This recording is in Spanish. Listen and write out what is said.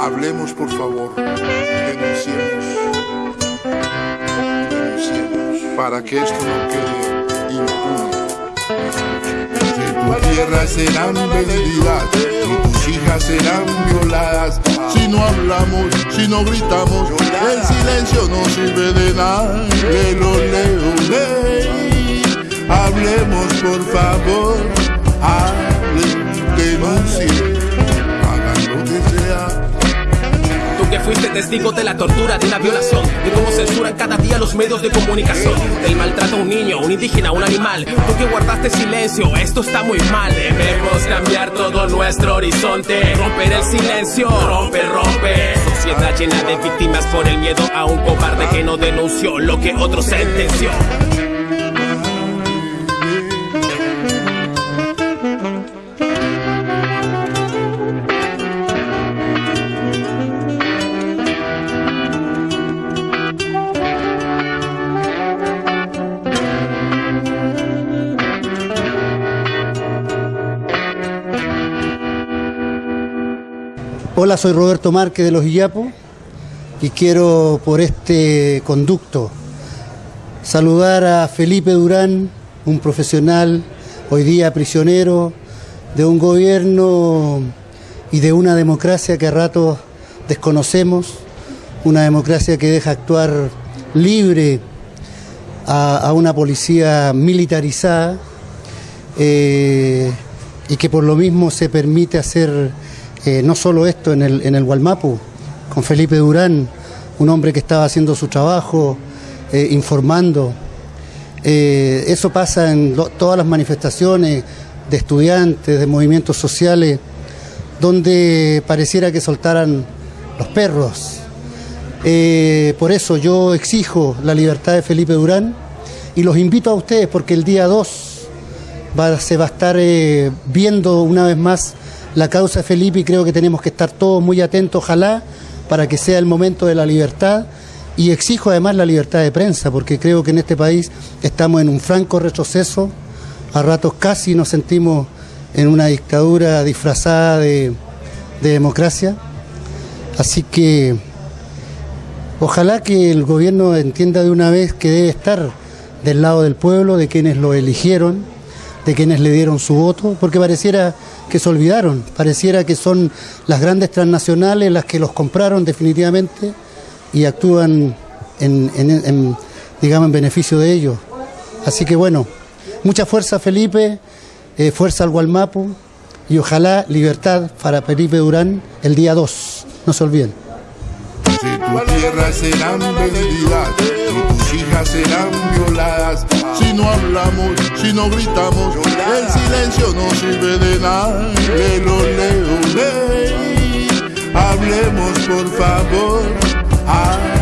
Hablemos, por favor. Denunciemos. Denunciemos. Para que esto no quede impune. Tu tierra serán vendidas y tus hijas serán violadas. Si no hablamos, si no gritamos, el silencio no sirve de nada. Leo, ley. Por favor. Hablen, denuncien. Hagan lo que sea. Tú que fuiste testigo de la tortura, de una violación, de cómo censuran cada día los medios de comunicación, del maltrato a un niño, un indígena, un animal. Tú que guardaste silencio, esto está muy mal. Debemos cambiar todo nuestro horizonte, romper el silencio, rompe, rompe. Sociedad llena de víctimas por el miedo a un cobarde que no denunció lo que otro sentenció. Hola, soy Roberto Márquez de Los Illapos y quiero por este conducto saludar a Felipe Durán, un profesional hoy día prisionero de un gobierno y de una democracia que a ratos desconocemos, una democracia que deja actuar libre a, una policía militarizada eh, y que por lo mismo se permite hacer eh, no solo esto en el, en el Gualmapu, con Felipe Durán, un hombre que estaba haciendo su trabajo, eh, informando. Eh, eso pasa en todas las manifestaciones de estudiantes, de movimientos sociales, donde pareciera que soltaran los perros. Por eso yo exijo la libertad de Felipe Durán y los invito a ustedes porque el día 2 va- se va a estar viendo una vez más la causa Felipe y creo que tenemos que estar todos muy atentos, ojalá, para que sea el momento de la libertad. Y exijo además la libertad de prensa, porque creo que en este país estamos en un franco retroceso. A ratos casi nos sentimos en una dictadura disfrazada de, de democracia. Así que ojalá que el gobierno entienda de una vez que debe estar del lado del pueblo, de quienes lo eligieron, de quienes le dieron su voto, porque pareciera que se olvidaron, pareciera que son las grandes transnacionales las que los compraron definitivamente y actúan en, digamos, en beneficio de ellos. Así que bueno, mucha fuerza Felipe, eh, fuerza al Gualmapu y ojalá libertad para Felipe Durán el día 2, no se olviden tu tierra serán vendidas y tus hijas serán violadas. Si no hablamos, si no gritamos, el silencio no sirve de nada. Le lo leo, le. Hablemos por favor. Ah.